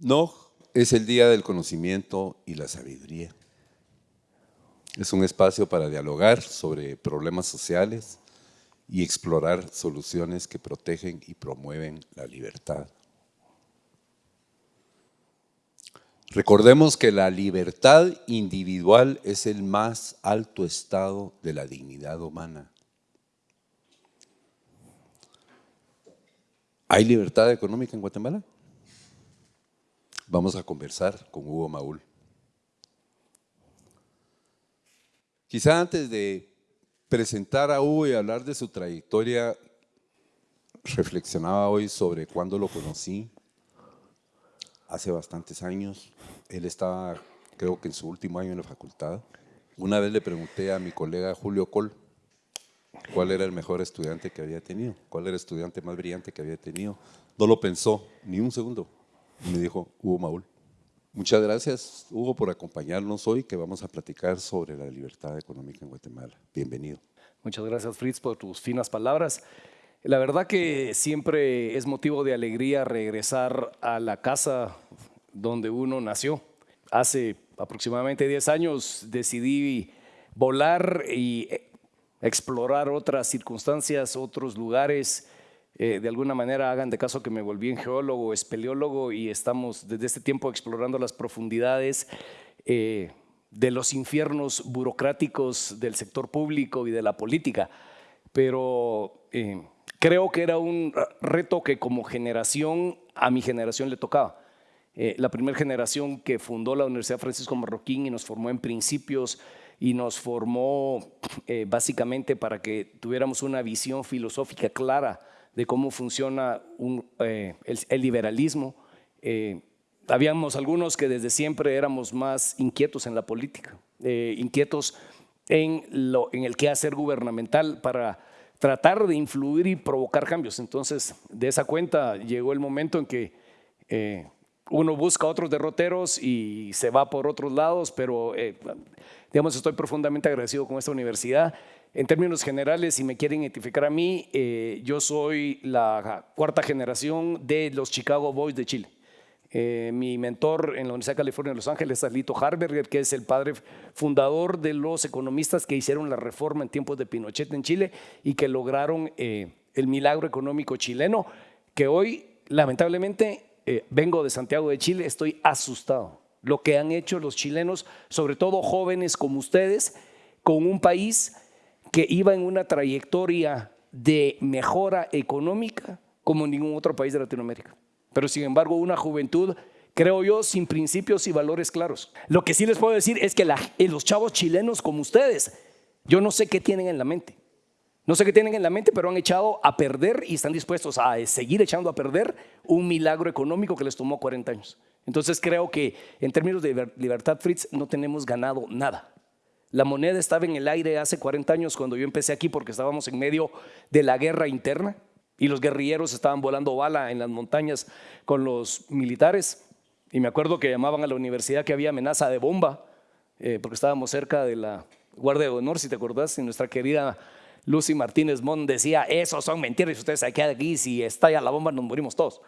No es el día del conocimiento y la sabiduría. Es un espacio para dialogar sobre problemas sociales y explorar soluciones que protegen y promueven la libertad. Recordemos que la libertad individual es el más alto estado de la dignidad humana. ¿Hay libertad económica en Guatemala? Vamos a conversar con Hugo Maúl. Quizá antes de presentar a Hugo y hablar de su trayectoria, reflexionaba hoy sobre cuándo lo conocí, hace bastantes años. Él estaba, creo que en su último año en la facultad. Una vez le pregunté a mi colega Julio Col cuál era el mejor estudiante que había tenido, cuál era el estudiante más brillante que había tenido. No lo pensó ni un segundo. Me dijo Hugo Maúl. Muchas gracias, Hugo, por acompañarnos hoy, que vamos a platicar sobre la libertad económica en Guatemala. Bienvenido. Muchas gracias, Fritz, por tus finas palabras. La verdad que siempre es motivo de alegría regresar a la casa donde uno nació. Hace aproximadamente 10 años decidí volar y explorar otras circunstancias, otros lugares, eh, de alguna manera hagan de caso que me volví en geólogo, espeleólogo y estamos desde este tiempo explorando las profundidades eh, de los infiernos burocráticos del sector público y de la política. Pero eh, creo que era un reto que como generación, a mi generación le tocaba. la primera generación que fundó la Universidad Francisco Marroquín y nos formó en principios y nos formó básicamente para que tuviéramos una visión filosófica clara de cómo funciona eh, el, liberalismo. Eh, habíamos algunos que desde siempre éramos más inquietos en la política, eh, inquietos en, lo, en el quehacer gubernamental para tratar de influir y provocar cambios. Entonces, de esa cuenta llegó el momento en que uno busca otros derroteros y se va por otros lados, pero digamos, estoy profundamente agradecido con esta universidad en términos generales, si me quieren identificar a mí, eh, yo soy la cuarta generación de los Chicago Boys de Chile. Eh, mi mentor en la Universidad de California de Los Ángeles es Lito Harberger, que es el padre fundador de los economistas que hicieron la reforma en tiempos de Pinochet en Chile y que lograron eh, el milagro económico chileno, que hoy, lamentablemente, vengo de Santiago de Chile, estoy asustado. Lo que han hecho los chilenos, sobre todo jóvenes como ustedes, con un país que iba en una trayectoria de mejora económica como ningún otro país de Latinoamérica. Pero sin embargo, una juventud, creo yo, sin principios y valores claros. Lo que sí les puedo decir es que eh, los chavos chilenos como ustedes, yo no sé qué tienen en la mente. No sé qué tienen en la mente, pero han echado a perder y están dispuestos a eh, seguir echando a perder un milagro económico que les tomó 40 años. Entonces creo que en términos de libertad, Fritz, no tenemos ganado nada. La moneda estaba en el aire hace 40 años cuando yo empecé aquí porque estábamos en medio de la guerra interna y los guerrilleros estaban volando bala en las montañas con los militares. Y me acuerdo que llamaban a la universidad que había amenaza de bomba eh, porque estábamos cerca de la Guardia de Honor, si te acordás, y nuestra querida Lucy Martínez Mon decía, esos son mentiras, ustedes se quedan aquí, si estalla la bomba nos morimos todos.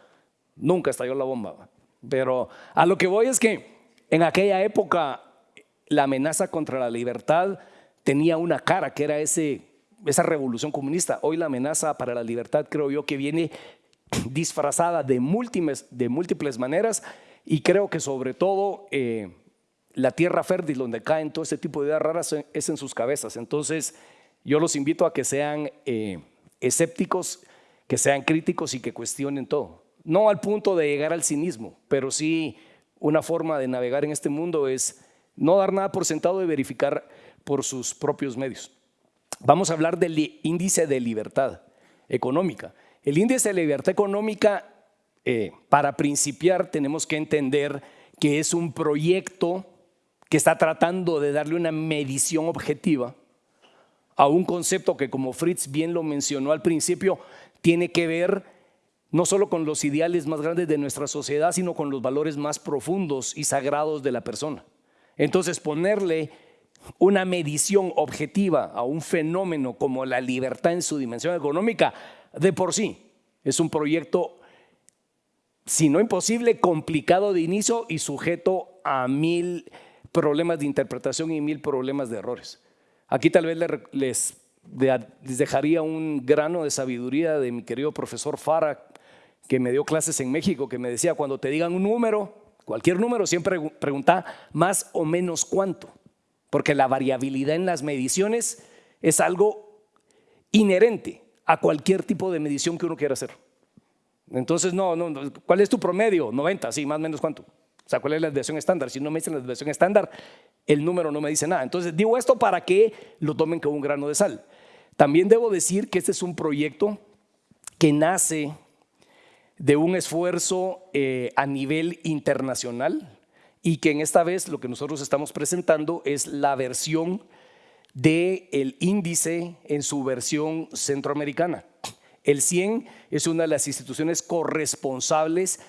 Nunca estalló la bomba. Pero a lo que voy es que en aquella época la amenaza contra la libertad tenía una cara, que era ese, esa revolución comunista. Hoy la amenaza para la libertad creo yo que viene disfrazada de múltiples, de múltiples maneras y creo que sobre todo eh, la tierra fértil donde caen todo ese tipo de ideas raras es en sus cabezas. Entonces yo los invito a que sean eh, escépticos, que sean críticos y que cuestionen todo. No al punto de llegar al cinismo, pero sí una forma de navegar en este mundo es no dar nada por sentado y verificar por sus propios medios. Vamos a hablar del índice de libertad económica. El índice de libertad económica, eh, para principiar, tenemos que entender que es un proyecto que está tratando de darle una medición objetiva a un concepto que, como Fritz bien lo mencionó al principio, tiene que ver no solo con los ideales más grandes de nuestra sociedad, sino con los valores más profundos y sagrados de la persona. Entonces ponerle una medición objetiva a un fenómeno como la libertad en su dimensión económica, de por sí, es un proyecto si no imposible, complicado de inicio y sujeto a mil problemas de interpretación y mil problemas de errores. Aquí tal vez les, dejaría un grano de sabiduría de mi querido profesor Fara, que me dio clases en México, que me decía, cuando te digan un número, cualquier número, siempre pregunta más o menos cuánto, porque la variabilidad en las mediciones es algo inherente a cualquier tipo de medición que uno quiera hacer. Entonces, no, no, ¿cuál es tu promedio? 90, sí, más o menos cuánto. O sea, ¿cuál es la desviación estándar? Si no me dicen la desviación estándar, el número no me dice nada. Entonces, digo esto para que lo tomen con un grano de sal. También debo decir que este es un proyecto que nace de un esfuerzo eh, a nivel internacional y que en esta vez lo que nosotros estamos presentando es la versión del el índice en su versión centroamericana. El 100 es una de las instituciones corresponsables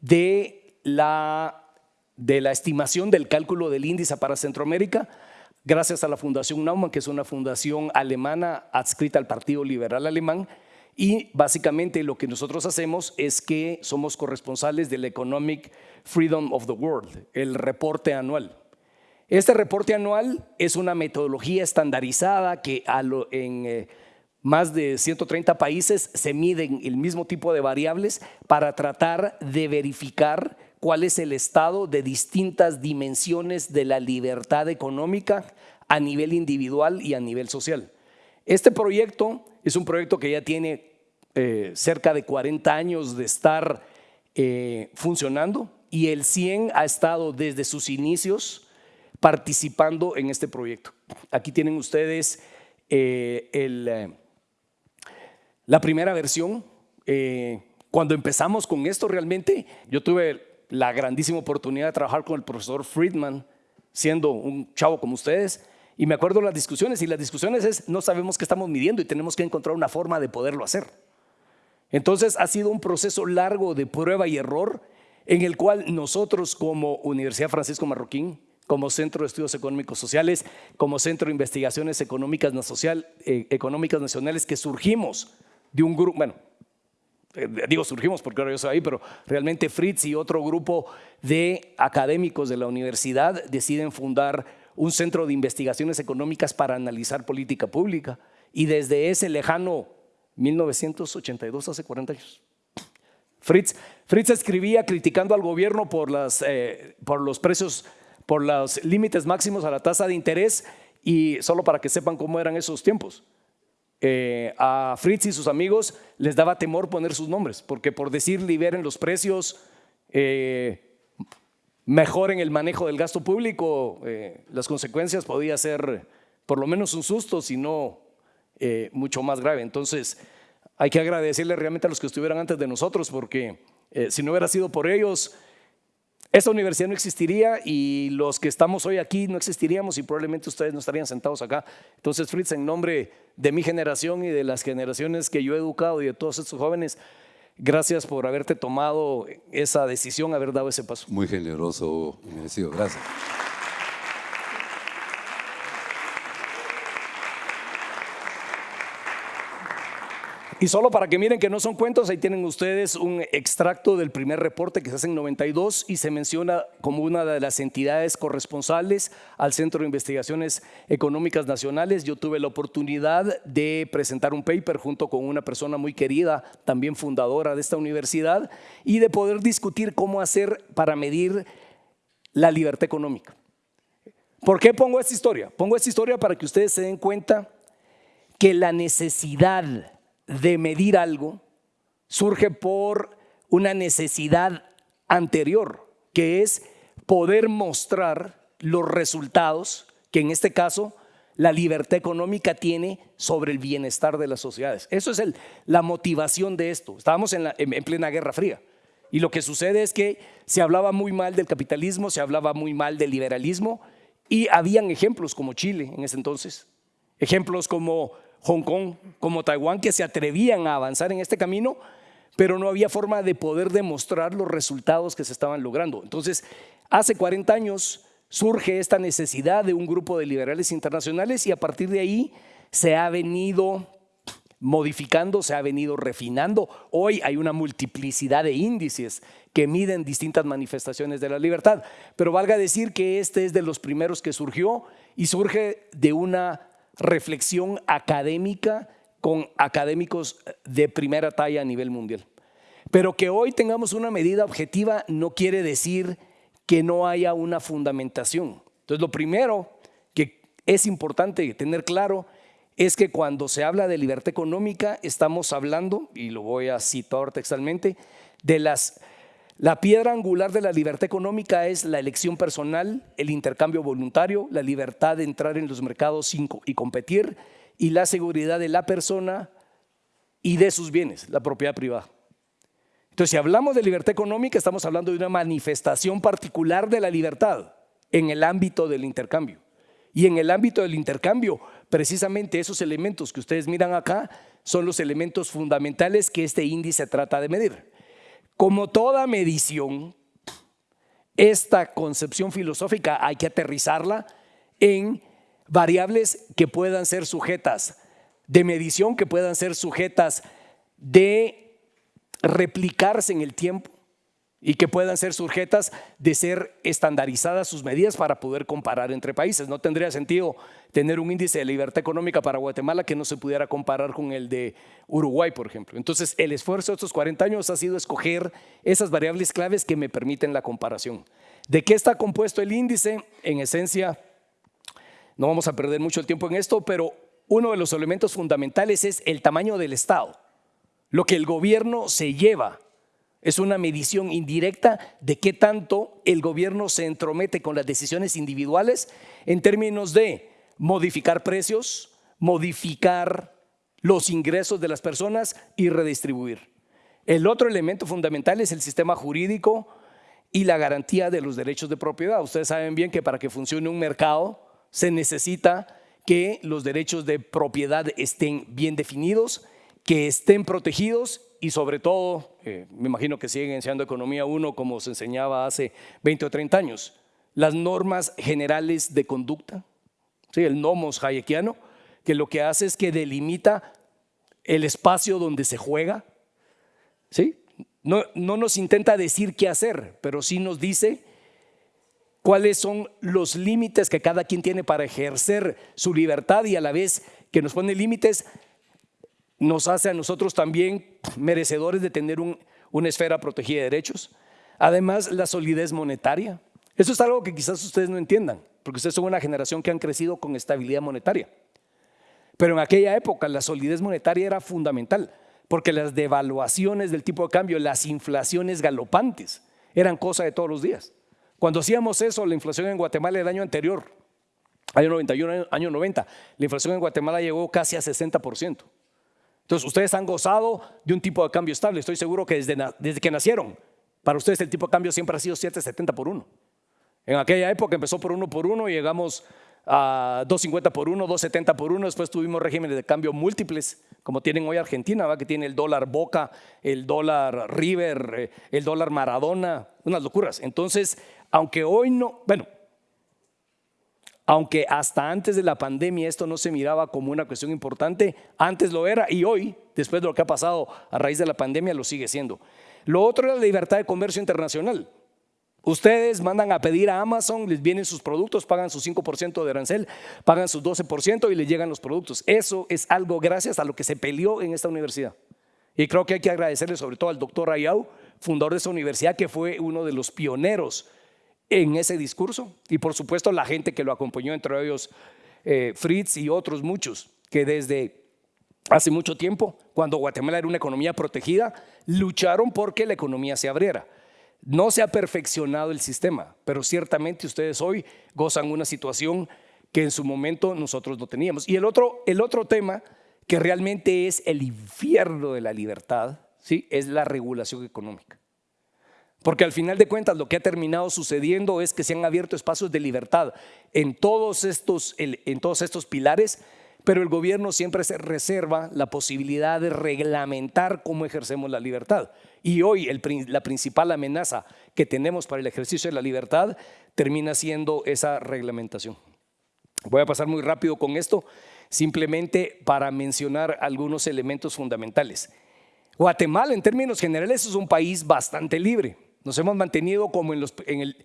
de la, de la estimación del cálculo del índice para Centroamérica, gracias a la Fundación Naumann, que es una fundación alemana adscrita al Partido Liberal Alemán, y básicamente lo que nosotros hacemos es que somos corresponsales del Economic Freedom of the World, el reporte anual. Este reporte anual es una metodología estandarizada que en eh, más de 130 países se miden el mismo tipo de variables para tratar de verificar cuál es el estado de distintas dimensiones de la libertad económica a nivel individual y a nivel social. Este proyecto es un proyecto que ya tiene eh, cerca de 40 años de estar eh, funcionando y el 100 ha estado desde sus inicios participando en este proyecto. Aquí tienen ustedes eh, la primera versión, cuando empezamos con esto realmente, yo tuve la grandísima oportunidad de trabajar con el profesor Friedman, siendo un chavo como ustedes, y me acuerdo las discusiones, y las discusiones es, no sabemos qué estamos midiendo y tenemos que encontrar una forma de poderlo hacer. Entonces ha sido un proceso largo de prueba y error en el cual nosotros como Universidad Francisco Marroquín, como Centro de Estudios Económicos Sociales, como Centro de Investigaciones Económicas, eh, Económicas Nacionales, que surgimos de un grupo, bueno, eh, digo surgimos porque ahora yo soy ahí, pero realmente Fritz y otro grupo de académicos de la universidad deciden fundar un centro de investigaciones económicas para analizar política pública y desde ese lejano 1982, hace 40 años. Fritz, Fritz escribía criticando al gobierno por, las, eh, por los precios, por los límites máximos a la tasa de interés y solo para que sepan cómo eran esos tiempos. Eh, a Fritz y sus amigos les daba temor poner sus nombres, porque por decir liberen los precios, eh, mejoren el manejo del gasto público, eh, las consecuencias podía ser por lo menos un susto, si no mucho más grave. Entonces, hay que agradecerle realmente a los que estuvieran antes de nosotros, porque si no hubiera sido por ellos, esta universidad no existiría y los que estamos hoy aquí no existiríamos y probablemente ustedes no estarían sentados acá. Entonces, Fritz, en nombre de mi generación y de las generaciones que yo he educado y de todos estos jóvenes, gracias por haberte tomado esa decisión, haber dado ese paso. Muy generoso, merecido. Gracias. Y solo para que miren que no son cuentos, ahí tienen ustedes un extracto del primer reporte que se hace en 92 y se menciona como una de las entidades corresponsales al Centro de Investigaciones Económicas Nacionales. Yo tuve la oportunidad de presentar un paper junto con una persona muy querida, también fundadora de esta universidad, y de poder discutir cómo hacer para medir la libertad económica. ¿Por qué pongo esta historia? Pongo esta historia para que ustedes se den cuenta que la necesidad de medir algo surge por una necesidad anterior, que es poder mostrar los resultados que en este caso la libertad económica tiene sobre el bienestar de las sociedades. Eso es la motivación de esto. Estábamos en, en plena Guerra Fría. Y lo que sucede es que se hablaba muy mal del capitalismo, se hablaba muy mal del liberalismo y habían ejemplos como Chile en ese entonces, ejemplos como Hong Kong como Taiwán que se atrevían a avanzar en este camino, pero no había forma de poder demostrar los resultados que se estaban logrando. Entonces, hace 40 años surge esta necesidad de un grupo de liberales internacionales y a partir de ahí se ha venido modificando, se ha venido refinando. Hoy hay una multiplicidad de índices que miden distintas manifestaciones de la libertad. Pero valga decir que este es de los primeros que surgió y surge de una reflexión académica con académicos de primera talla a nivel mundial. Pero que hoy tengamos una medida objetiva no quiere decir que no haya una fundamentación. Entonces, lo primero que es importante tener claro es que cuando se habla de libertad económica estamos hablando, y lo voy a citar textualmente, de las la piedra angular de la libertad económica es la elección personal, el intercambio voluntario, la libertad de entrar en los mercados y competir y la seguridad de la persona y de sus bienes, la propiedad privada. Entonces, si hablamos de libertad económica, estamos hablando de una manifestación particular de la libertad en el ámbito del intercambio. Y en el ámbito del intercambio, precisamente esos elementos que ustedes miran acá son los elementos fundamentales que este índice trata de medir. Como toda medición, esta concepción filosófica hay que aterrizarla en variables que puedan ser sujetas de medición, que puedan ser sujetas de replicarse en el tiempo y que puedan ser sujetas de ser estandarizadas sus medidas para poder comparar entre países. No tendría sentido tener un índice de libertad económica para Guatemala que no se pudiera comparar con el de Uruguay, por ejemplo. Entonces, el esfuerzo de estos 40 años ha sido escoger esas variables claves que me permiten la comparación. ¿De qué está compuesto el índice? En esencia, no vamos a perder mucho el tiempo en esto, pero uno de los elementos fundamentales es el tamaño del Estado, lo que el gobierno se lleva es una medición indirecta de qué tanto el gobierno se entromete con las decisiones individuales en términos de modificar precios, modificar los ingresos de las personas y redistribuir. El otro elemento fundamental es el sistema jurídico y la garantía de los derechos de propiedad. Ustedes saben bien que para que funcione un mercado se necesita que los derechos de propiedad estén bien definidos, que estén protegidos y sobre todo, eh, me imagino que siguen enseñando economía 1 como se enseñaba hace 20 o 30 años, las normas generales de conducta, ¿sí? el nomos hayekiano, que lo que hace es que delimita el espacio donde se juega, ¿sí? No, no nos intenta decir qué hacer, pero sí nos dice cuáles son los límites que cada quien tiene para ejercer su libertad y a la vez que nos pone límites nos hace a nosotros también merecedores de tener una esfera protegida de derechos. Además, la solidez monetaria. Eso es algo que quizás ustedes no entiendan, porque ustedes son una generación que han crecido con estabilidad monetaria. Pero en aquella época la solidez monetaria era fundamental, porque las devaluaciones del tipo de cambio, las inflaciones galopantes, eran cosa de todos los días. Cuando hacíamos eso, la inflación en Guatemala el año anterior, año 91, año 90, la inflación en Guatemala llegó casi a 60%. Entonces, ustedes han gozado de un tipo de cambio estable. Estoy seguro que desde, desde que nacieron, para ustedes el tipo de cambio siempre ha sido 7,70 por 1. En aquella época empezó por 1 por 1 y llegamos a 2.50 por 1, 2.70 por 1, después tuvimos regímenes de cambio múltiples, como tienen hoy Argentina, que tiene el dólar Boca, el dólar River, eh, el dólar Maradona, unas locuras. Entonces, aunque hoy no, bueno, aunque hasta antes de la pandemia esto no se miraba como una cuestión importante, antes lo era y hoy, después de lo que ha pasado a raíz de la pandemia, lo sigue siendo. Lo otro es la libertad de comercio internacional. Ustedes mandan a pedir a Amazon, les vienen sus productos, pagan su 5% de arancel, pagan su 12% y les llegan los productos. Eso es algo gracias a lo que se peleó en esta universidad. Y creo que hay que agradecerle sobre todo al doctor Ayau, fundador de esta universidad, que fue uno de los pioneros en ese discurso y por supuesto la gente que lo acompañó, entre ellos eh, Fritz y otros muchos, que desde hace mucho tiempo, cuando Guatemala era una economía protegida, lucharon porque la economía se abriera. No se ha perfeccionado el sistema, pero ciertamente ustedes hoy gozan una situación que en su momento nosotros no teníamos. Y el otro, el otro tema que realmente es el infierno de la libertad, ¿sí? es la regulación económica. Porque al final de cuentas lo que ha terminado sucediendo es que se han abierto espacios de libertad en todos estos, en todos estos pilares, pero el gobierno siempre se reserva la posibilidad de reglamentar cómo ejercemos la libertad. Y hoy la principal amenaza que tenemos para el ejercicio de la libertad termina siendo esa reglamentación. Voy a pasar muy rápido con esto, simplemente para mencionar algunos elementos fundamentales. Guatemala, en términos generales, es un país bastante libre. Nos hemos mantenido como en el,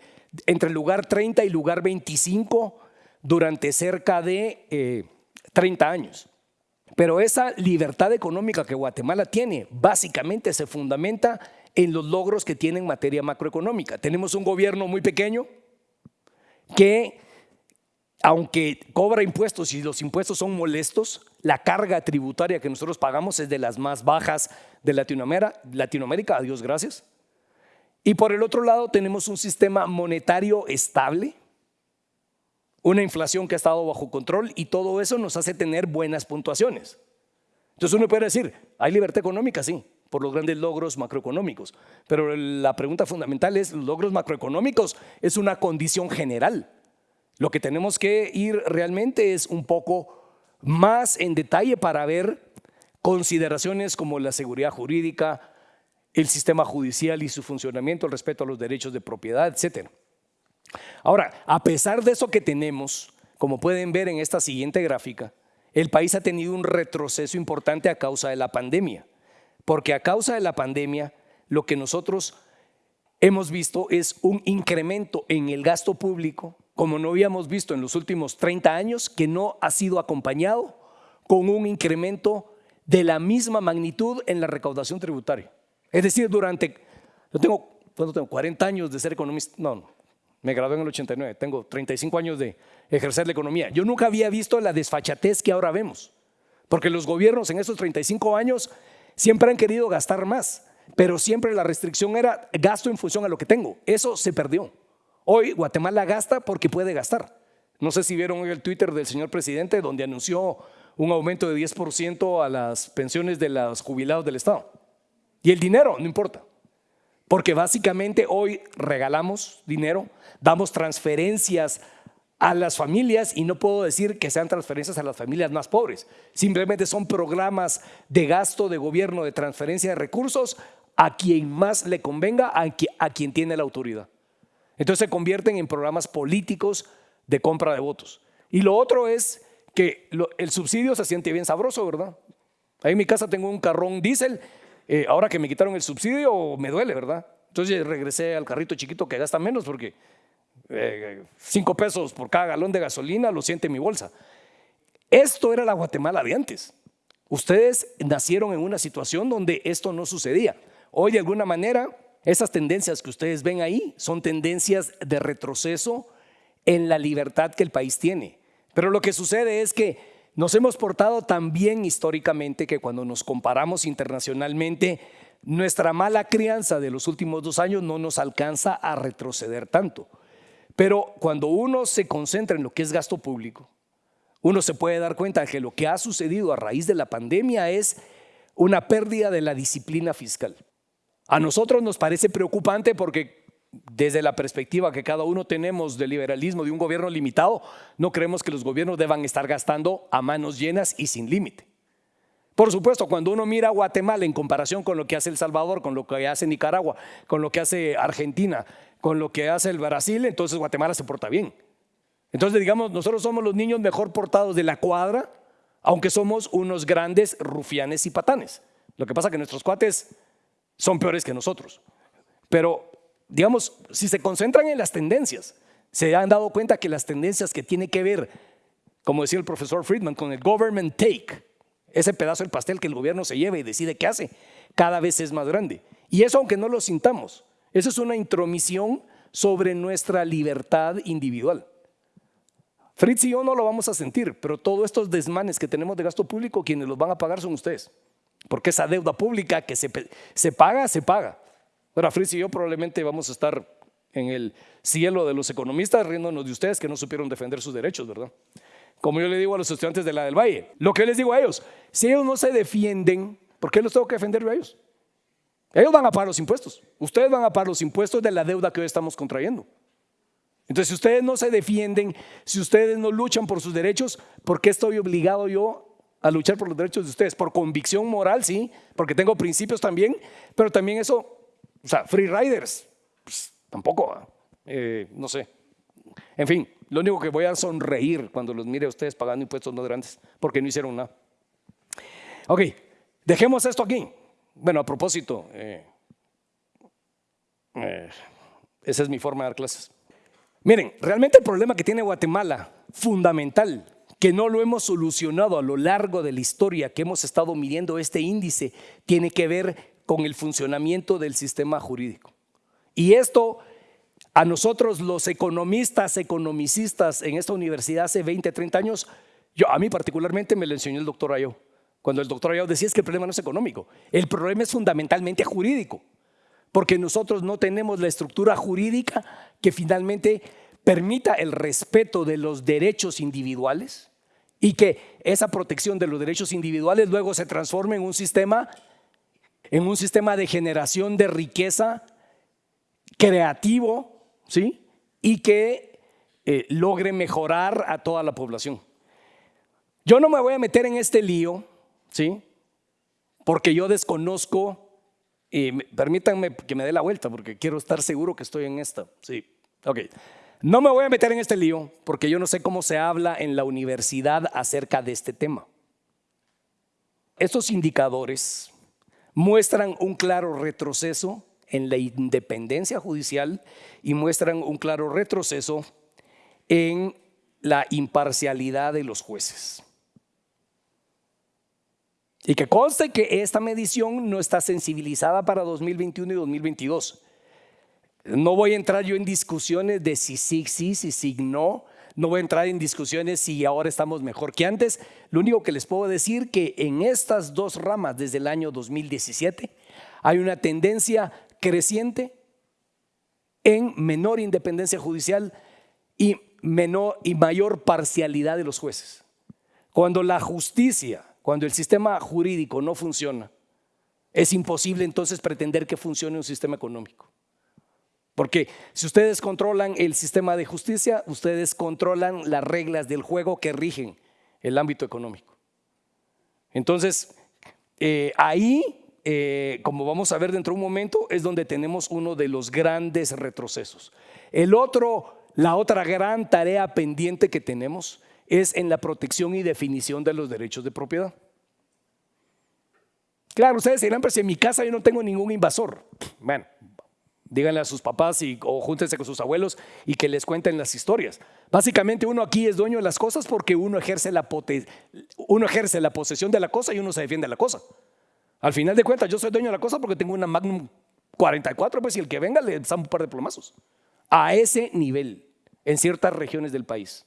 entre el lugar 30 y lugar 25 durante cerca de 30 eh, años. Pero esa libertad económica que Guatemala tiene básicamente se fundamenta en los logros que tiene en materia macroeconómica. Tenemos un gobierno muy pequeño que, aunque cobra impuestos y los impuestos son molestos, la carga tributaria que nosotros pagamos es de las más bajas de Latinoamérica, Latinoamérica, a Dios gracias. Y por el otro lado tenemos un sistema monetario estable, una inflación que ha estado bajo control y todo eso nos hace tener buenas puntuaciones. Entonces uno puede decir, ¿hay libertad económica? Sí, por los grandes logros macroeconómicos. Pero la pregunta fundamental es, ¿los logros macroeconómicos es una condición general? Lo que tenemos que ir realmente es un poco más en detalle para ver consideraciones como la seguridad jurídica, el sistema judicial y su funcionamiento, el respeto a los derechos de propiedad, etcétera. Ahora, a pesar de eso que tenemos, como pueden ver en esta siguiente gráfica, el país ha tenido un retroceso importante a causa de la pandemia, porque a causa de la pandemia lo que nosotros hemos visto es un incremento en el gasto público, como no habíamos visto en los últimos 30 años, que no ha sido acompañado con un incremento de la misma magnitud en la recaudación tributaria. Es decir, durante, yo tengo, tengo 40 años de ser economista, no, no, me gradué en el 89, tengo 35 años de ejercer la economía. Yo nunca había visto la desfachatez que ahora vemos, porque los gobiernos en esos 35 años siempre han querido gastar más, pero siempre la restricción era gasto en función a lo que tengo. Eso se perdió. Hoy Guatemala gasta porque puede gastar. No sé si vieron el Twitter del señor presidente donde anunció un aumento de 10% a las pensiones de los jubilados del Estado. Y el dinero, no importa. Porque básicamente hoy regalamos dinero, damos transferencias a las familias y no puedo decir que sean transferencias a las familias más pobres. Simplemente son programas de gasto de gobierno, de transferencia de recursos a quien más le convenga, a quien tiene la autoridad. Entonces se convierten en programas políticos de compra de votos. Y lo otro es que el subsidio se siente bien sabroso, ¿verdad? Ahí en mi casa tengo un carrón diésel eh, ahora que me quitaron el subsidio me duele, ¿verdad? Entonces regresé al carrito chiquito que gasta menos porque eh, cinco pesos por cada galón de gasolina lo siente mi bolsa. Esto era la Guatemala de antes. Ustedes nacieron en una situación donde esto no sucedía. Hoy de alguna manera esas tendencias que ustedes ven ahí son tendencias de retroceso en la libertad que el país tiene. Pero lo que sucede es que nos hemos portado tan bien históricamente que cuando nos comparamos internacionalmente, nuestra mala crianza de los últimos dos años no nos alcanza a retroceder tanto. Pero cuando uno se concentra en lo que es gasto público, uno se puede dar cuenta de que lo que ha sucedido a raíz de la pandemia es una pérdida de la disciplina fiscal. A nosotros nos parece preocupante porque desde la perspectiva que cada uno tenemos del liberalismo de un gobierno limitado, no creemos que los gobiernos deban estar gastando a manos llenas y sin límite. Por supuesto, cuando uno mira a Guatemala en comparación con lo que hace El Salvador, con lo que hace Nicaragua, con lo que hace Argentina, con lo que hace el Brasil, entonces Guatemala se porta bien. Entonces, digamos, nosotros somos los niños mejor portados de la cuadra, aunque somos unos grandes rufianes y patanes. Lo que pasa es que nuestros cuates son peores que nosotros. Pero digamos, si se concentran en las tendencias, se han dado cuenta que las tendencias que tienen que ver, como decía el profesor Friedman, con el government take, ese pedazo del pastel que el gobierno se lleva y decide qué hace, cada vez es más grande. Y eso aunque no lo sintamos, eso es una intromisión sobre nuestra libertad individual. Fritz y yo no lo vamos a sentir, pero todos estos desmanes que tenemos de gasto público, quienes los van a pagar son ustedes. Porque esa deuda pública que se, se paga, se paga. Ahora, Fritz y yo probablemente vamos a estar en el cielo de los economistas riéndonos de ustedes que no supieron defender sus derechos, ¿verdad? Como yo le digo a los estudiantes de la del Valle, lo que les digo a ellos, si ellos no se defienden, ¿por qué los tengo que defender yo a ellos? Ellos van a pagar los impuestos, ustedes van a pagar los impuestos de la deuda que hoy estamos contrayendo. Entonces, si ustedes no se defienden, si ustedes no luchan por sus derechos, ¿por qué estoy obligado yo a luchar por los derechos de ustedes? Por convicción moral, sí, porque tengo principios también, pero también eso o sea, free riders, pues, tampoco, eh, no sé. En fin, Lo único que voy a sonreír cuando los mire a ustedes pagando impuestos no grandes, porque no hicieron nada. Ok, dejemos esto aquí. Bueno, a propósito, eh, eh, esa es mi forma de dar clases. Miren, realmente el problema que tiene Guatemala, fundamental, que no lo hemos solucionado a lo largo de la historia que hemos estado midiendo este índice, tiene que ver con el funcionamiento del sistema jurídico. Y esto a nosotros los economistas, economicistas en esta universidad hace 20, 30 años, yo, a mí particularmente me lo enseñó el doctor Ayo. Cuando el doctor Ayo decía es que el problema no es económico, el problema es fundamentalmente jurídico, porque nosotros no tenemos la estructura jurídica que finalmente permita el respeto de los derechos individuales y que esa protección de los derechos individuales luego se transforme en un sistema, en un sistema de generación de riqueza creativo, ¿sí? Y que eh, logre mejorar a toda la población. Yo no me voy a meter en este lío, ¿sí? Porque yo desconozco, y permítanme que me dé la vuelta, porque quiero estar seguro que estoy en esta, ¿sí? Ok. No me voy a meter en este lío porque yo no sé cómo se habla en la universidad acerca de este tema. Estos indicadores muestran un claro retroceso en la independencia judicial y muestran un claro retroceso en la imparcialidad de los jueces. Y que conste que esta medición no está sensibilizada para 2021 y 2022. No voy a entrar yo en discusiones de si sí, sí, si sí, no. No voy a entrar en discusiones si ahora estamos mejor que antes. Lo único que les puedo decir que en estas dos ramas desde el año 2017 hay una tendencia creciente en menor independencia judicial y, menor, y mayor parcialidad de los jueces. Cuando la justicia, cuando el sistema jurídico no funciona, es imposible entonces pretender que funcione un sistema económico. Porque si ustedes controlan el sistema de justicia, ustedes controlan las reglas del juego que rigen el ámbito económico. Entonces, eh, ahí, eh, como vamos a ver dentro de un momento, es donde tenemos uno de los grandes retrocesos. El otro, la otra gran tarea pendiente que tenemos es en la protección y definición de los derechos de propiedad. Claro, ustedes dirán, pero si en mi casa yo no tengo ningún invasor. Bueno, Díganle a sus papás y, o júntense con sus abuelos y que les cuenten las historias. Básicamente uno aquí es dueño de las cosas porque uno ejerce la, uno ejerce la posesión de la cosa y uno se defiende de la cosa. Al final de cuentas yo soy dueño de la cosa porque tengo una Magnum 44, pues y el que venga le da un par de plomazos. A ese nivel, en ciertas regiones del país.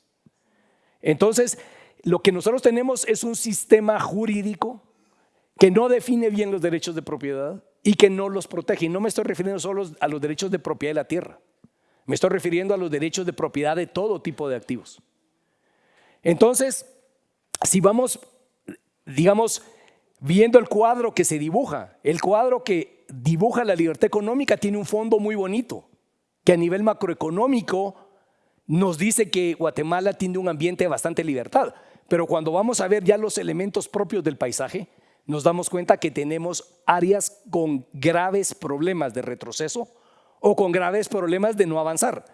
Entonces, lo que nosotros tenemos es un sistema jurídico que no define bien los derechos de propiedad, y que no los protege. Y no me estoy refiriendo solo a los derechos de propiedad de la tierra, me estoy refiriendo a los derechos de propiedad de todo tipo de activos. Entonces, si vamos, digamos, viendo el cuadro que se dibuja, el cuadro que dibuja la libertad económica tiene un fondo muy bonito, que a nivel macroeconómico nos dice que Guatemala tiene un ambiente de bastante libertad. Pero cuando vamos a ver ya los elementos propios del paisaje, nos damos cuenta que tenemos áreas con graves problemas de retroceso o con graves problemas de no avanzar.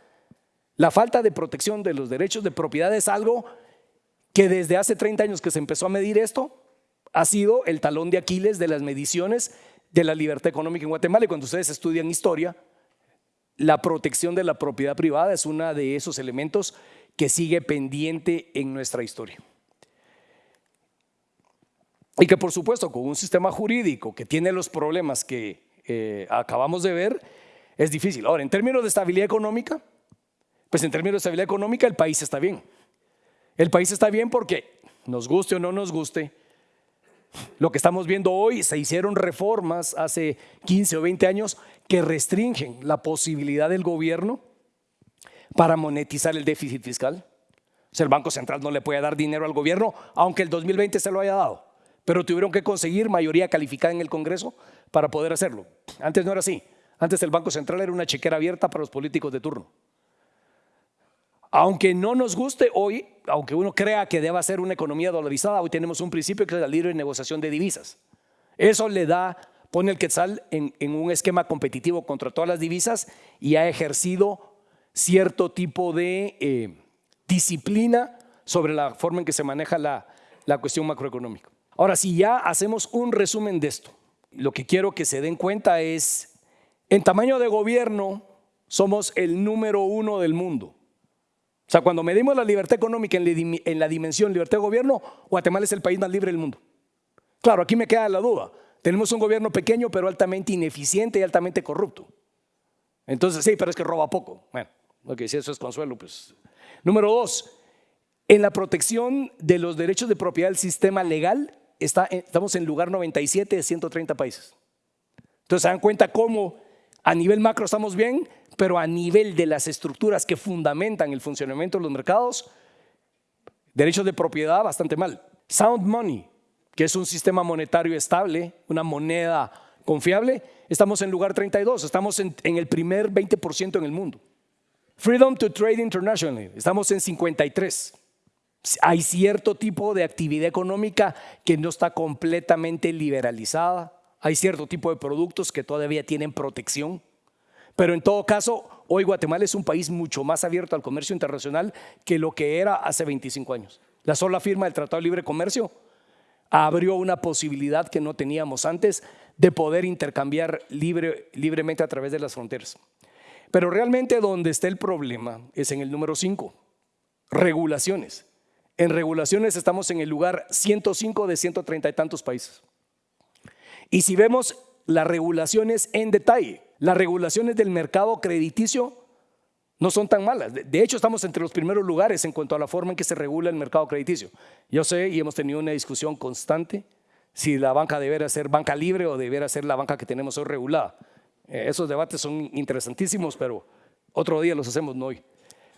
La falta de protección de los derechos de propiedad es algo que desde hace 30 años que se empezó a medir esto, ha sido el talón de Aquiles de las mediciones de la libertad económica en Guatemala. Y cuando ustedes estudian historia, la protección de la propiedad privada es uno de esos elementos que sigue pendiente en nuestra historia. Y que por supuesto con un sistema jurídico que tiene los problemas que eh, acabamos de ver, es difícil. Ahora, en términos de estabilidad económica, pues en términos de estabilidad económica el país está bien. El país está bien porque, nos guste o no nos guste, lo que estamos viendo hoy, se hicieron reformas hace 15 o 20 años que restringen la posibilidad del gobierno para monetizar el déficit fiscal. O sea, el Banco Central no le puede dar dinero al gobierno, aunque el 2020 se lo haya dado pero tuvieron que conseguir mayoría calificada en el Congreso para poder hacerlo. Antes no era así. Antes el Banco Central era una chequera abierta para los políticos de turno. Aunque no nos guste hoy, aunque uno crea que deba ser una economía dolarizada, hoy tenemos un principio que es la libre negociación de divisas. Eso le da, pone el quetzal en, un esquema competitivo contra todas las divisas y ha ejercido cierto tipo de, eh, disciplina sobre la forma en que se maneja la, la cuestión macroeconómica. Ahora, si ya hacemos un resumen de esto, lo que quiero que se den cuenta es, en tamaño de gobierno, somos el número uno del mundo. O sea, cuando medimos la libertad económica en la dimensión libertad de gobierno, Guatemala es el país más libre del mundo. Claro, aquí me queda la duda. Tenemos un gobierno pequeño, pero altamente ineficiente y altamente corrupto. Entonces, sí, pero es que roba poco. Bueno, ok, si eso es consuelo, pues. Número dos, en la protección de los derechos de propiedad del sistema legal, estamos en lugar 97 de 130 países. Entonces, se dan cuenta cómo a nivel macro estamos bien, pero a nivel de las estructuras que fundamentan el funcionamiento de los mercados, derechos de propiedad bastante mal. Sound Money, que es un sistema monetario estable, una moneda confiable, estamos en lugar 32, estamos en, el primer 20% en el mundo. Freedom to Trade International, estamos en 53. Hay cierto tipo de actividad económica que no está completamente liberalizada, hay cierto tipo de productos que todavía tienen protección, pero en todo caso, hoy Guatemala es un país mucho más abierto al comercio internacional que lo que era hace 25 años. La sola firma del Tratado de Libre Comercio abrió una posibilidad que no teníamos antes de poder intercambiar libre, libremente a través de las fronteras. Pero realmente donde está el problema es en el número 5, regulaciones. En regulaciones estamos en el lugar 105 de 130 y tantos países. Y si vemos las regulaciones en detalle, las regulaciones del mercado crediticio no son tan malas. De hecho, estamos entre los primeros lugares en cuanto a la forma en que se regula el mercado crediticio. Yo sé y hemos tenido una discusión constante si la banca debería ser banca libre o debería ser la banca que tenemos hoy regulada. Eh, esos debates son interesantísimos, pero otro día los hacemos, no hoy.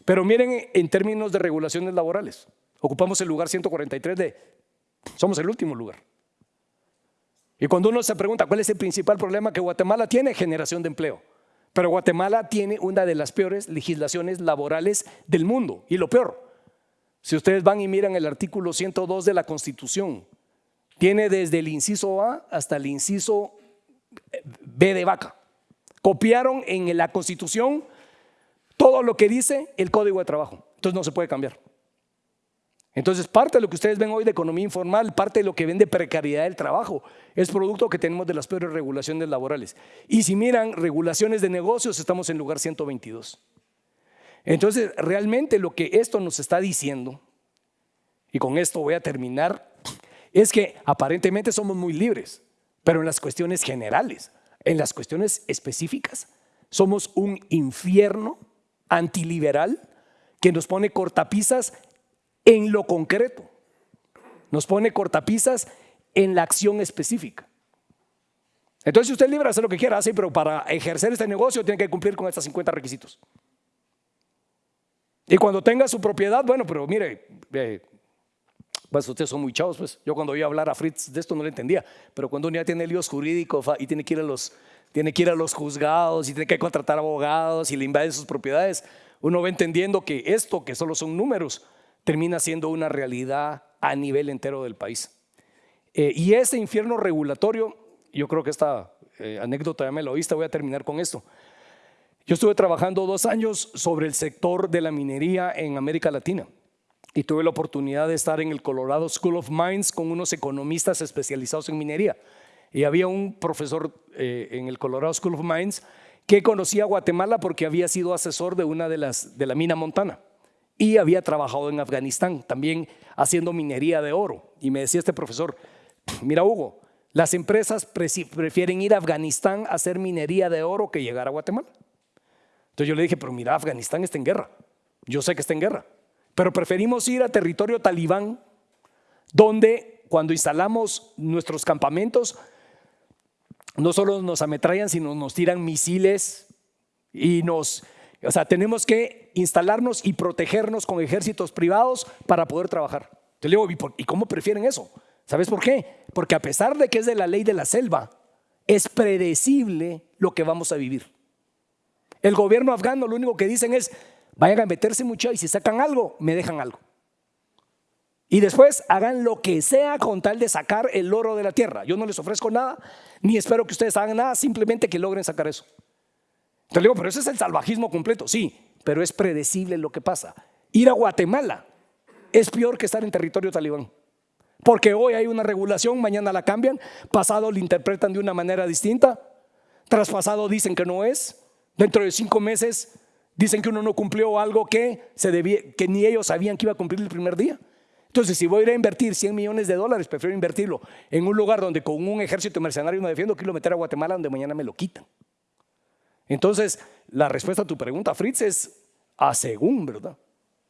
Pero miren en términos de regulaciones laborales. Ocupamos el lugar 143 de... Somos el último lugar. Y cuando uno se pregunta cuál es el principal problema que Guatemala tiene, generación de empleo. Pero Guatemala tiene una de las peores legislaciones laborales del mundo. Y lo peor, si ustedes van y miran el artículo 102 de la Constitución, tiene desde el inciso A hasta el inciso B de vaca. Copiaron en la Constitución todo lo que dice el Código de Trabajo. Entonces no se puede cambiar. Entonces, parte de lo que ustedes ven hoy de economía informal, parte de lo que ven de precariedad del trabajo, es producto que tenemos de las peores regulaciones laborales. Y si miran regulaciones de negocios, estamos en lugar 122. Entonces, realmente lo que esto nos está diciendo, y con esto voy a terminar, es que aparentemente somos muy libres, pero en las cuestiones generales, en las cuestiones específicas, somos un infierno antiliberal que nos pone cortapisas en lo concreto. Nos pone cortapisas en la acción específica. Entonces, si usted es libre de hacer lo que quiera, sí, pero para ejercer este negocio tiene que cumplir con estos 50 requisitos. Y cuando tenga su propiedad, bueno, pero mire, pues ustedes son muy chavos, pues yo cuando iba hablar a Fritz de esto no le entendía, pero cuando uno ya tiene líos jurídicos y tiene que ir a los, tiene que ir a los juzgados y tiene que contratar abogados y le invaden sus propiedades, uno va entendiendo que esto, que solo son números, termina siendo una realidad a nivel entero del país. Eh, y ese infierno regulatorio, yo creo que esta eh, anécdota ya me lo oíste, voy a terminar con esto. Yo estuve trabajando dos años sobre el sector de la minería en América Latina y tuve la oportunidad de estar en el Colorado School of Mines con unos economistas especializados en minería. Y había un profesor eh, en el Colorado School of Mines que conocía a Guatemala porque había sido asesor de una de las de la mina Montana y había trabajado en Afganistán, también haciendo minería de oro. Y me decía este profesor, mira Hugo, las empresas prefieren ir a Afganistán a hacer minería de oro que llegar a Guatemala. Entonces yo le dije, pero mira, Afganistán está en guerra. Yo sé que está en guerra, pero preferimos ir a territorio talibán, donde cuando instalamos nuestros campamentos, no solo nos ametrallan, sino nos tiran misiles y nos o sea, tenemos que instalarnos y protegernos con ejércitos privados para poder trabajar. Te digo, ¿y cómo prefieren eso? ¿Sabes por qué? Porque a pesar de que es de la ley de la selva, es predecible lo que vamos a vivir. El gobierno afgano lo único que dicen es, vayan a meterse mucho y si sacan algo, me dejan algo. Y después hagan lo que sea con tal de sacar el oro de la tierra. Yo no les ofrezco nada, ni espero que ustedes hagan nada, simplemente que logren sacar eso. Te digo, pero ese es el salvajismo completo. Sí, pero es predecible lo que pasa. Ir a Guatemala es peor que estar en territorio talibán. Porque hoy hay una regulación, mañana la cambian, pasado la interpretan de una manera distinta, traspasado dicen que no es, dentro de cinco meses dicen que uno no cumplió algo que, se debía, que ni ellos sabían que iba a cumplir el primer día. Entonces, si voy a ir a invertir 100 millones de dólares, prefiero invertirlo en un lugar donde con un ejército mercenario me defiendo, quiero meter a Guatemala donde mañana me lo quitan. Entonces, la respuesta a tu pregunta, Fritz, es a según, ¿verdad?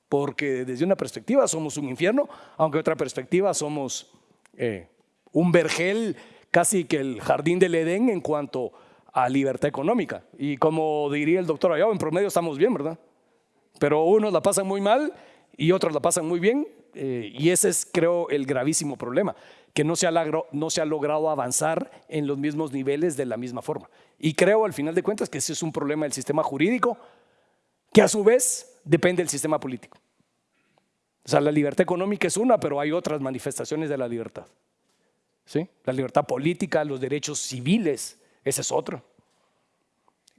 Porque desde una perspectiva somos un infierno, aunque otra perspectiva somos eh, un vergel, casi que el jardín del Edén en cuanto a libertad económica. Y como diría el doctor Ayao, en promedio estamos bien, ¿verdad? Pero unos la pasan muy mal y otros la pasan muy bien. Eh, y ese es, creo, el gravísimo problema, que no se, ha logrado avanzar en los mismos niveles de la misma forma. Y creo, al final de cuentas, que ese es un problema del sistema jurídico, que a su vez depende del sistema político. O sea, la libertad económica es una, pero hay otras manifestaciones de la libertad. ¿Sí? La libertad política, los derechos civiles, ese es otro.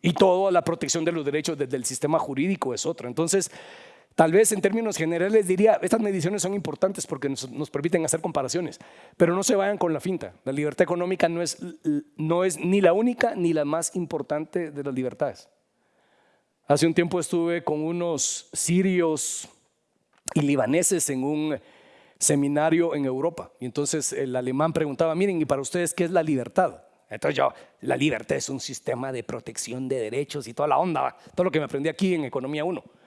Y toda la protección de los derechos desde el sistema jurídico es otro. Entonces, tal vez en términos generales diría, estas mediciones son importantes porque nos, nos, permiten hacer comparaciones, pero no se vayan con la finta. La libertad económica no es, no es ni la única ni la más importante de las libertades. Hace un tiempo estuve con unos sirios y libaneses en un seminario en Europa. Y entonces el alemán preguntaba, miren, ¿y para ustedes qué es la libertad? Entonces yo, la libertad es un sistema de protección de derechos y toda la onda, todo lo que me aprendí aquí en Economía 1.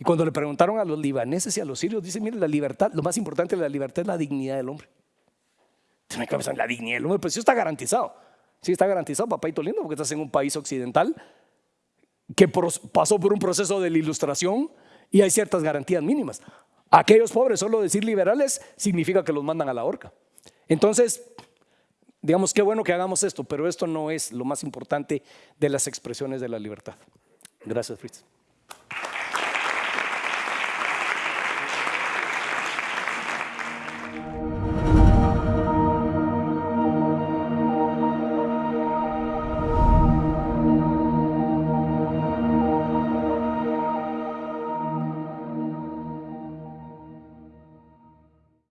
Y cuando le preguntaron a los libaneses y a los sirios, dicen, miren, la libertad, lo más importante de la libertad es la dignidad del hombre. Entonces, la dignidad del hombre, pues sí está garantizado. Sí está garantizado, papá lindo, porque estás en un país occidental que pasó por un proceso de la ilustración y hay ciertas garantías mínimas. Aquellos pobres, solo decir liberales, significa que los mandan a la horca. Entonces, digamos, qué bueno que hagamos esto, pero esto no es lo más importante de las expresiones de la libertad. Gracias, Fritz.